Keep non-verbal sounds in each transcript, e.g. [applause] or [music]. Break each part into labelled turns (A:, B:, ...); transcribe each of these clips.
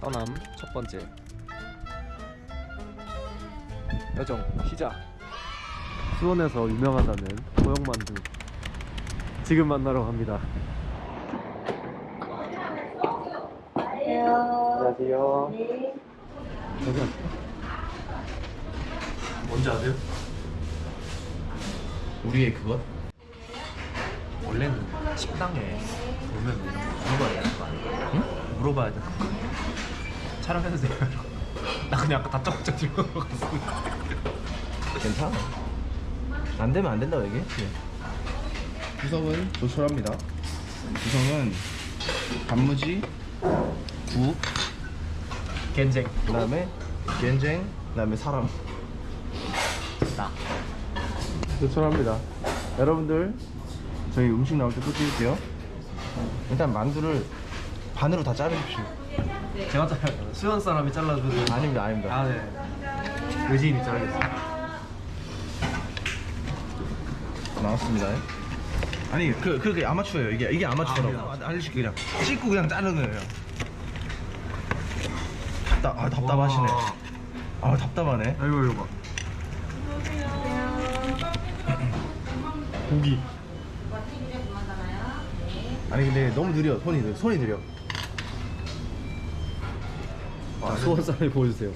A: 떠남 첫 번째 여정 시작 수원에서 유명하다는 고영만두 지금 만나러 갑니다 안녕하세요 여기 뭔지 아세요?
B: 우리의 그것?
A: 원래는 식당에 보면 이런 거 물어봐야 되는 거 아닌가? 응? 물어봐야 되는 거 촬영해도 돼요? 나 그냥 아까 다짜고짜 들고 갔어
B: 괜찮아. 안 되면 안 된다고 얘기했지 구성은 조촐합니다. 구성은 단무지 국
A: 겐쟁.
B: 그 다음에 겐쟁 그 다음에 사람.
A: 나.
B: 조촐합니다. 여러분들 저희 음식 나올 때또 찍을게요. 일단 만두를 반으로 다 자르십시오
A: 제가 잘라요. 수현 사람이 잘라주는
B: 아닙니다 아닙니다.
A: 아네. 의지인이 자르겠습니다
B: 나왔습니다. 아니 그 그게 아마추어예요. 이게 이게 아마추어라고.
A: 아,
B: 아, 알려줄게 그냥 찍고 그냥 자르는 거예요. 답답 아 답답하시네. 아 답답하네.
A: 아이고 이거 봐 고기.
B: 아니 근데 너무 느려. 손이 느려 손이 느려
A: 아, 수원 사람이 보여주세요.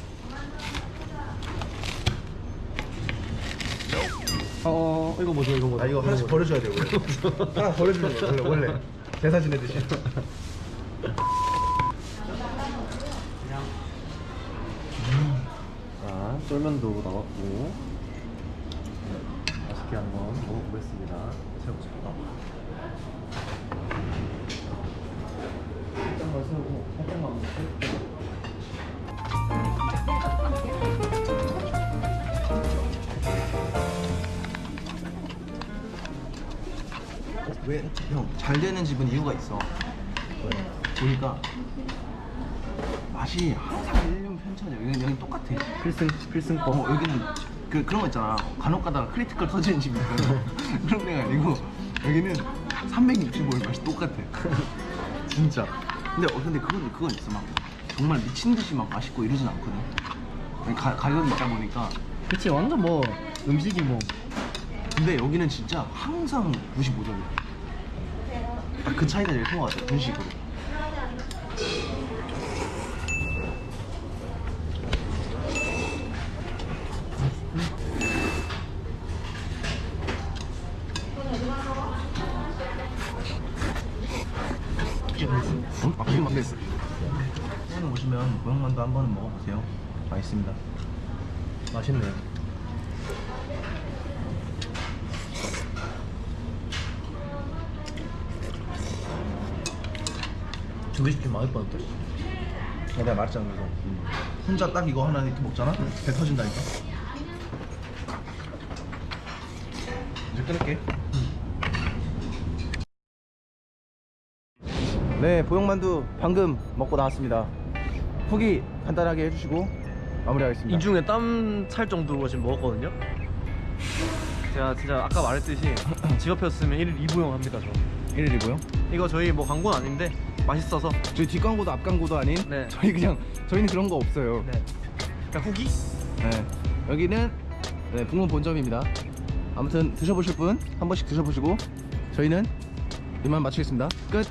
A: 어 이거 뭐죠? 이거 뭐죠?
B: 아 이거 하나씩 버려줘야 돼요 원래. [laughs] 하나 버려주는 거예요 원래 원래. 대사 지내듯이.
A: 자, 쫄면도 나왔고. 맛있게 한번 먹어보겠습니다. 살
B: 왜 형 잘 되는 집은 이유가 있어. 보니까 맛이 항상 1년 편차죠 여기 여기 똑같아.
A: 필승 필승법.
B: 어 여기는 그 그런 거 있잖아. 간혹 가다가 critical 터지는 집이 있거든 [laughs] 그런 데가 아니고 여기는 365일 맛이 똑같아. 진짜. 근데 어 근데 그건 그건 있어. 막 정말 미친 듯이 막 맛있고 이러진 않거든. 가, 가격이 있다 보니까.
A: 그치 완전 뭐 음식이 뭐
B: 근데 여기는 진짜 항상 95점이야 딱그 차이가 제일 큰 것 같아 분식으로 응? 아, 그게 맛있어. 수원 오시면 고영만두 한 번은 먹어보세요. 맛있습니다.
A: 맛있네요. 두개 시키면 맛있 뻔했다.
B: 아, 내가 말했잖아 그래서 혼자 딱 이거 하나 이렇게 먹잖아? 배 터진다니까 이제 끊을게 네 보영만두 방금 먹고 나왔습니다 후기 간단하게 해주시고 마무리하겠습니다
A: 이 중에 땀 찰 정도로 지금 먹었거든요. 제가 진짜 아까 말했듯이 [laughs] 집 앞이었으면 1일 2부용 합니다. 저.
B: 1일이고요
A: 이거 저희 뭐 광고는 아닌데 맛있어서
B: 저희 뒷광고도 앞광고도 아닌
A: 네.
B: 저희 그냥 저희는 그런 거 없어요
A: 네. 그냥 후기?
B: 네. 여기는 네, 북문 본점입니다. 아무튼 드셔보실 분 한 번씩 드셔보시고 저희는 이만 마치겠습니다. 끝.